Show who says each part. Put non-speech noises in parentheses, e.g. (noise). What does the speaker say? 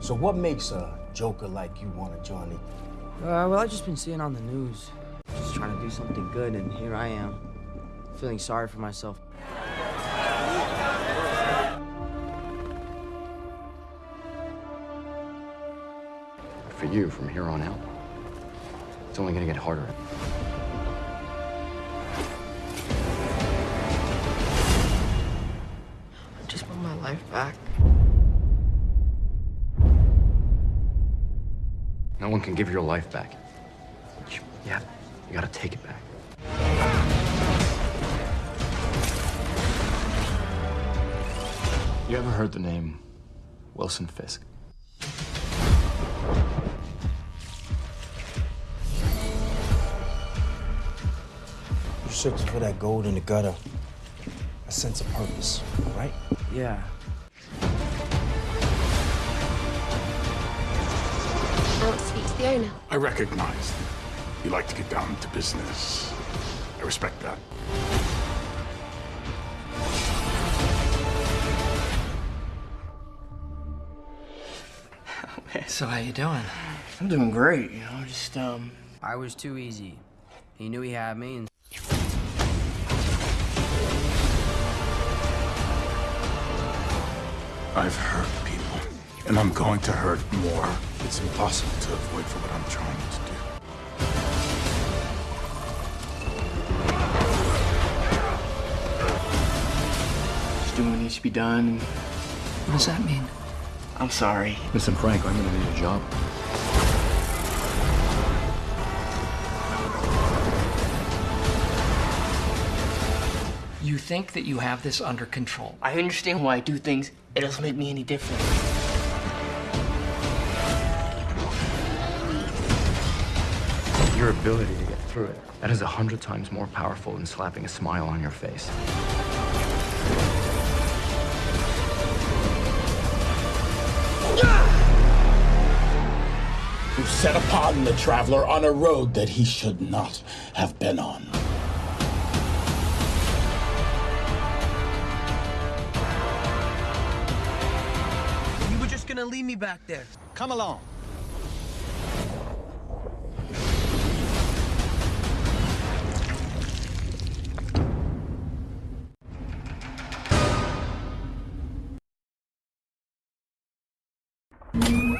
Speaker 1: So what makes a joker like you want to join it?
Speaker 2: Uh, well, I've just been seeing on the news. Just trying to do something good, and here I am. Feeling sorry for myself.
Speaker 3: For you, from here on out, it's only gonna get harder.
Speaker 4: I just want my life back.
Speaker 3: No one can give your life back. You, yeah, you gotta take it back. You ever heard the name Wilson Fisk?
Speaker 1: You're searching for that gold in the gutter. A sense of purpose, right?
Speaker 2: Yeah.
Speaker 4: The owner.
Speaker 5: I recognize you like to get down to business. I respect that. (laughs)
Speaker 6: So how you doing? I'm doing great, you know, just, um...
Speaker 2: I was too easy. He knew he had me, and
Speaker 5: I've hurt people, and I'm going to hurt more. It's impossible to avoid for what I'm trying to do.
Speaker 6: Just doing what needs to be done. and-
Speaker 7: What does that mean?
Speaker 6: I'm sorry.
Speaker 3: Listen, Frank, I'm gonna need a job.
Speaker 7: You think that you have this under control.
Speaker 6: I understand why I do things. It doesn't make me any different.
Speaker 3: Your ability to get through it, that is a hundred times more powerful than slapping a smile on your face.
Speaker 8: You set upon the traveler on a road that he should not have been on.
Speaker 2: You were just gonna leave me back there.
Speaker 8: Come along. Thank